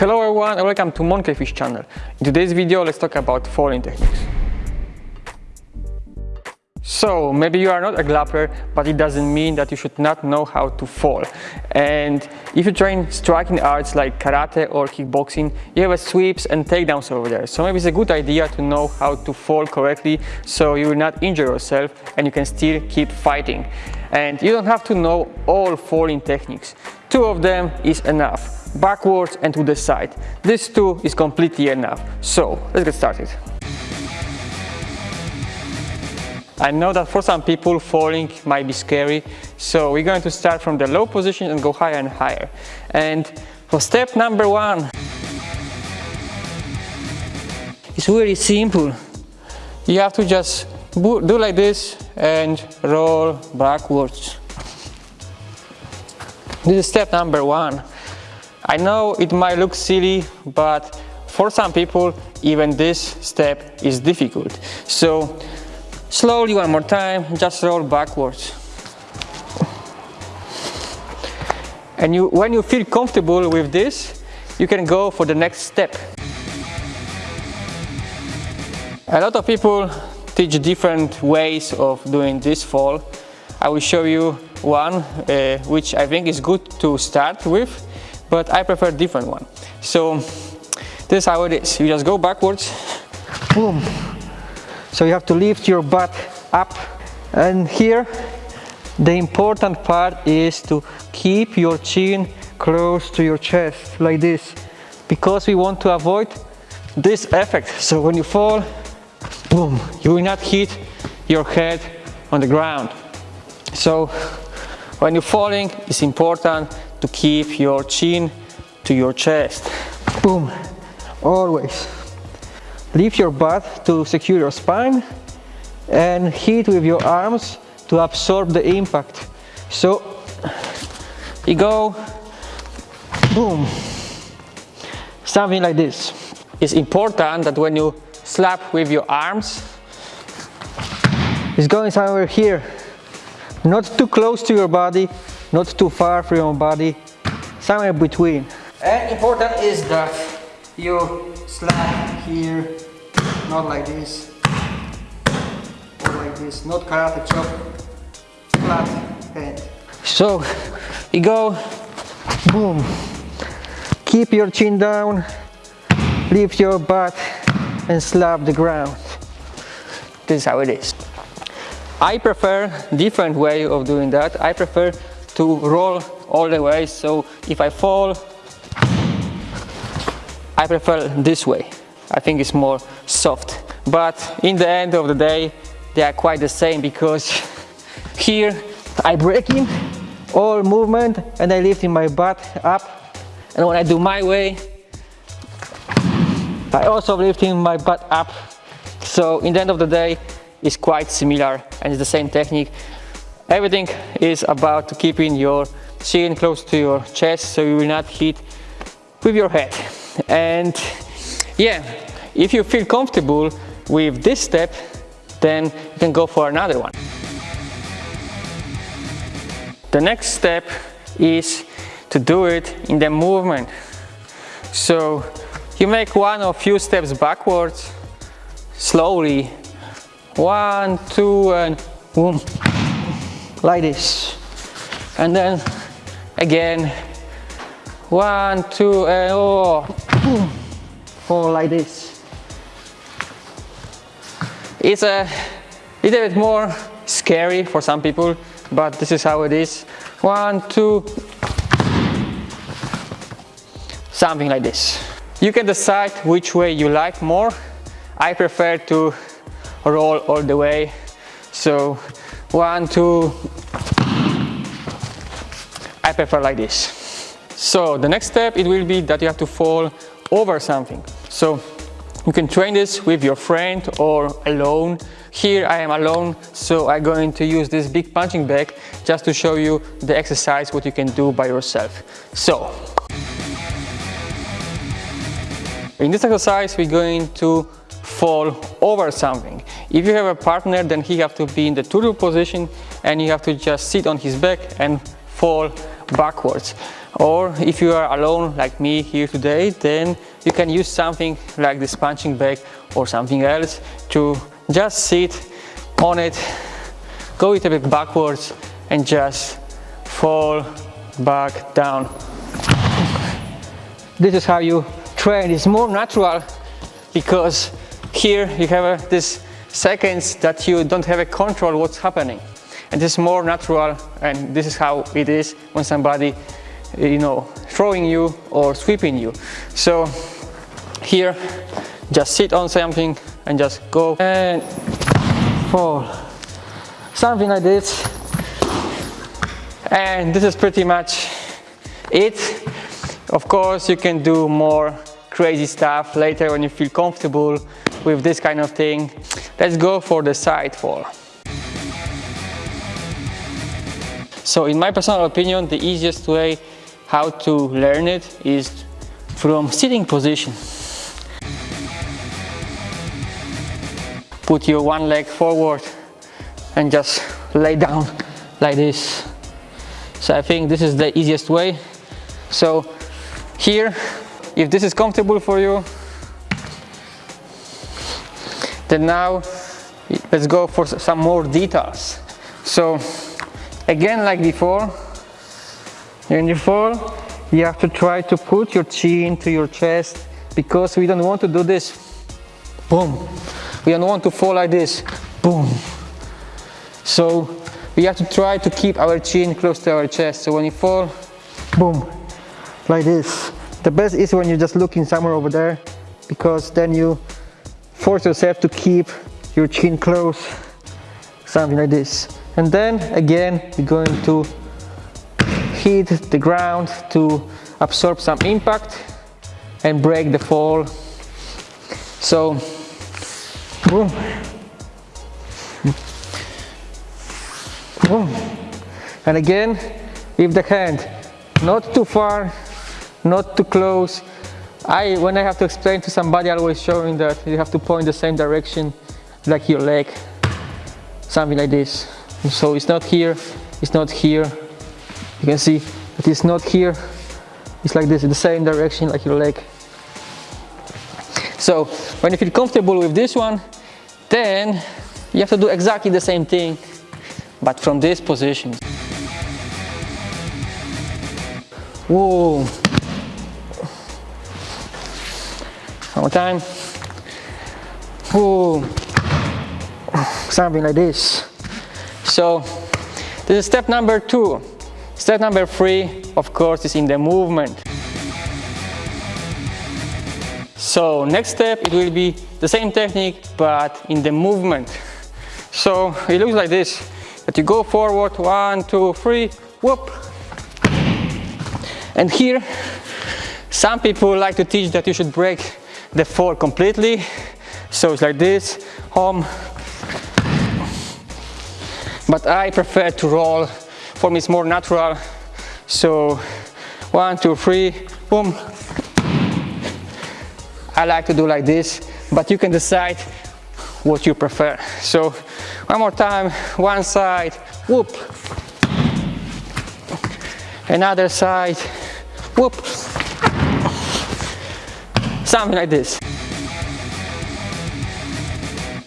Hello everyone and welcome to Monkeyfish channel. In today's video let's talk about falling techniques. So maybe you are not a grappler but it doesn't mean that you should not know how to fall. And if you train striking arts like karate or kickboxing you have sweeps and takedowns over there. So maybe it's a good idea to know how to fall correctly so you will not injure yourself and you can still keep fighting. And you don't have to know all falling techniques. Two of them is enough backwards and to the side. This two is completely enough. So let's get started. I know that for some people falling might be scary, so we're going to start from the low position and go higher and higher. And for step number one, it's really simple. You have to just do like this and roll backwards. This is step number one. I know it might look silly, but for some people, even this step is difficult. So slowly one more time, just roll backwards. And you, when you feel comfortable with this, you can go for the next step. A lot of people teach different ways of doing this fall. I will show you one uh, which I think is good to start with but I prefer a different one. So this is how it is. You just go backwards, boom. So you have to lift your butt up and here the important part is to keep your chin close to your chest like this because we want to avoid this effect. So when you fall, boom, you will not hit your head on the ground. So when you're falling, it's important to keep your chin to your chest. Boom, always. Lift your butt to secure your spine and hit with your arms to absorb the impact. So you go, boom, something like this. It's important that when you slap with your arms, it's going somewhere here, not too close to your body, not too far from your body, somewhere between. And important is that you slap here, not like this, or like this, not karate chop, flat hand. So you go, boom, keep your chin down, lift your butt and slap the ground. This is how it is. I prefer different way of doing that. I prefer to roll all the way. So if I fall I prefer this way. I think it's more soft. But in the end of the day they are quite the same because here I break in all movement and I lift in my butt up. And when I do my way I also lifting my butt up. So in the end of the day it's quite similar and it's the same technique Everything is about keeping your chin close to your chest so you will not hit with your head. And yeah, if you feel comfortable with this step, then you can go for another one. The next step is to do it in the movement. So you make one or few steps backwards, slowly, one, two, and boom like this. And then again one two and oh four like this. It's a little bit more scary for some people but this is how it is. One two something like this. You can decide which way you like more. I prefer to roll all the way. So one, two. I prefer like this. So the next step, it will be that you have to fall over something. So you can train this with your friend or alone. Here I am alone, so I'm going to use this big punching bag just to show you the exercise, what you can do by yourself. So, in this exercise, we're going to fall over something. If you have a partner, then he have to be in the turtle position and you have to just sit on his back and fall backwards. Or if you are alone like me here today, then you can use something like this punching bag or something else to just sit on it, go it a bit backwards and just fall back down. This is how you train. It's more natural because here you have uh, this seconds that you don't have a control what's happening. And this is more natural and this is how it is when somebody, uh, you know, throwing you or sweeping you. So here, just sit on something and just go and fall. Something like this. And this is pretty much it. Of course, you can do more crazy stuff later when you feel comfortable with this kind of thing. Let's go for the side fall. So in my personal opinion, the easiest way how to learn it is from sitting position. Put your one leg forward and just lay down like this. So I think this is the easiest way. So here, if this is comfortable for you, then now let's go for some more details. So Again, like before, when you fall, you have to try to put your chin to your chest because we don't want to do this. Boom. We don't want to fall like this. Boom. So we have to try to keep our chin close to our chest. So when you fall, boom, like this. The best is when you're just looking somewhere over there because then you force yourself to keep your chin close, something like this. And then again you're going to hit the ground to absorb some impact and break the fall. So boom. Boom. And again with the hand not too far not too close I when I have to explain to somebody I always showing that you have to point the same direction like your leg something like this. So it's not here it's not here. You can see that it's not here. It's like this in the same direction like your leg. So when you feel comfortable with this one then you have to do exactly the same thing but from this position. Whoa one more time whoa something like this so this is step number two. Step number three, of course, is in the movement. So next step, it will be the same technique, but in the movement. So it looks like this, that you go forward, one, two, three, whoop. And here, some people like to teach that you should break the fall completely. So it's like this, home, but I prefer to roll. For me it's more natural. So one, two, three, boom. I like to do like this, but you can decide what you prefer. So one more time, one side, whoop. Another side, whoop. Something like this.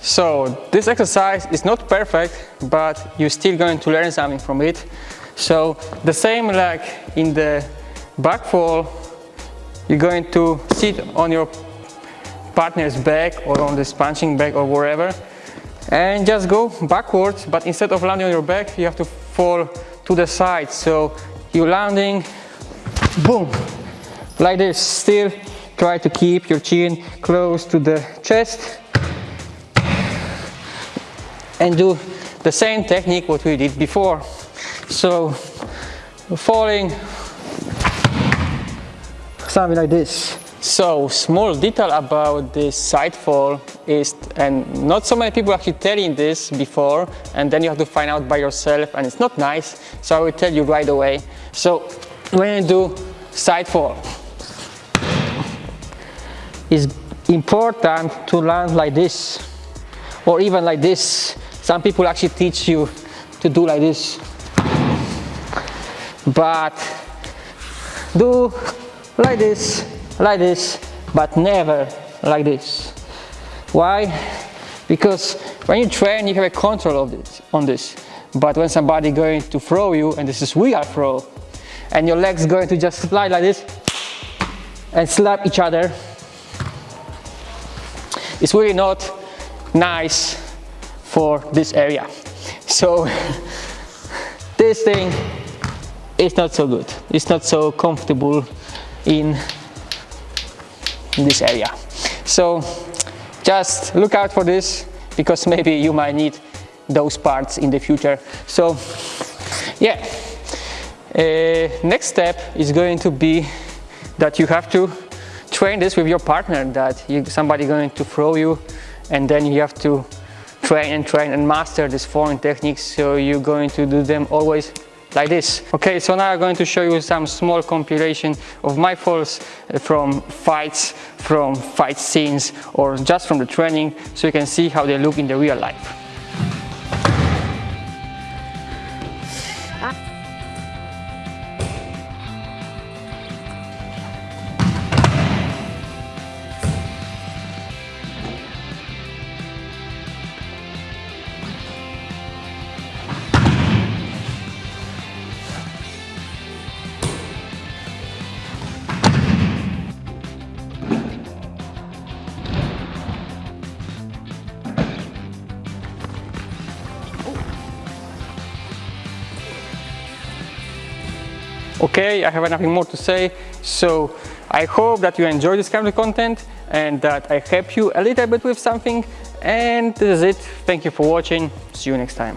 So this exercise is not perfect, but you're still going to learn something from it. So the same like in the back fall, you're going to sit on your partner's back or on this punching bag or wherever and just go backwards but instead of landing on your back you have to fall to the side so you're landing boom like this still try to keep your chin close to the chest and do the same technique what we did before. So falling, something like this. So small detail about this side fall is, and not so many people actually telling this before, and then you have to find out by yourself, and it's not nice, so I will tell you right away. So when you do side fall, it's important to land like this, or even like this, some people actually teach you to do like this. but do like this, like this, but never like this. Why? Because when you train, you have a control of this, on this. But when somebody going to throw you, and this is real throw, and your legs going to just slide like this, and slap each other, it's really not nice for this area. So this thing is not so good. It's not so comfortable in this area. So just look out for this because maybe you might need those parts in the future. So yeah, uh, next step is going to be that you have to train this with your partner that you, somebody going to throw you and then you have to train and train and master these foreign techniques so you're going to do them always like this. Okay, so now I'm going to show you some small compilation of my falls uh, from fights, from fight scenes or just from the training so you can see how they look in the real life. Okay, I have nothing more to say. So I hope that you enjoy this kind of content and that I help you a little bit with something. And this is it. Thank you for watching. See you next time.